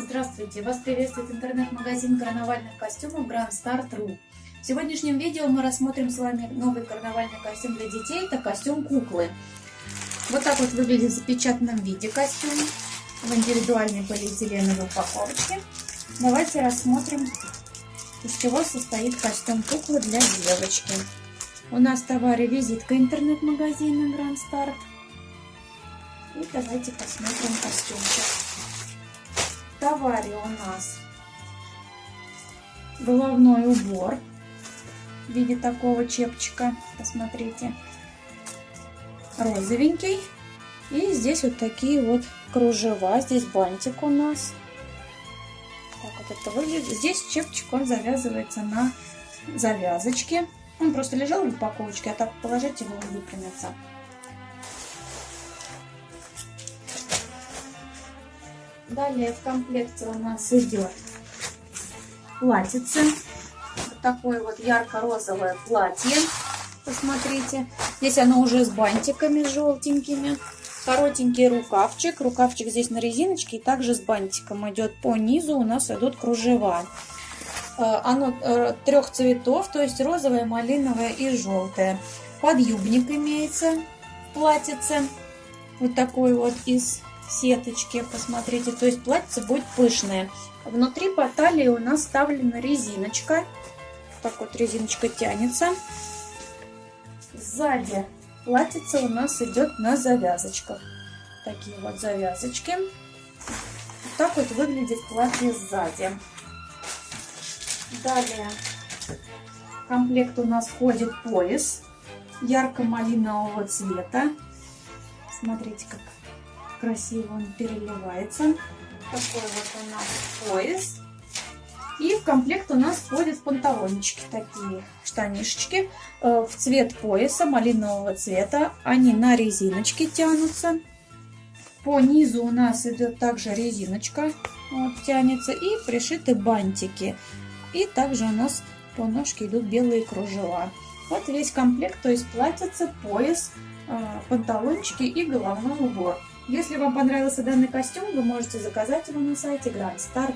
Здравствуйте! Вас приветствует интернет-магазин карнавальных костюмов Grand Star.ru. В сегодняшнем видео мы рассмотрим с вами новый карнавальный костюм для детей. Это костюм куклы. Вот так вот выглядит в запечатанном виде костюм в индивидуальной полиэтиленовой упаковочке. Давайте рассмотрим, из чего состоит костюм куклы для девочки. У нас в товаре визитка интернет-магазина Grand Start. И давайте посмотрим костюмчик. Товаре у нас головной убор в виде такого чепчика. Посмотрите. Розовенький. И здесь вот такие вот кружева. Здесь бантик у нас. Так вот это выглядит. Здесь чепчик, он завязывается на завязочке. Он просто лежал в упаковочке, а так положить его он выпрямится. Далее в комплекте у нас идет платьице. Вот такое вот ярко-розовое платье. Посмотрите. Здесь оно уже с бантиками желтенькими. Коротенький рукавчик. Рукавчик здесь на резиночке и также с бантиком идет. По низу у нас идут кружева. Э, оно э, трех цветов, то есть розовое, малиновое и желтое. Подъюбник имеется в платьице. Вот такой вот из сеточки, посмотрите. То есть платье будет пышное. Внутри по талии у нас вставлена резиночка. Так вот резиночка тянется. Сзади платьице у нас идет на завязочках. Такие вот завязочки. Вот так вот выглядит платье сзади. Далее в комплект у нас входит пояс ярко-малинового цвета. Смотрите, как красиво он переливается. Такой вот у нас пояс. И в комплект у нас входят панталончики такие, штанишечки э, в цвет пояса малинового цвета. Они на резиночке тянутся. По низу у нас идет также резиночка, вот, тянется, и пришиты бантики. И также у нас по ножке идут белые кружева. Вот весь комплект, то есть платьице, пояс, э, панталончики и головной убор. Если вам понравился данный костюм, вы можете заказать его на сайте Grand Star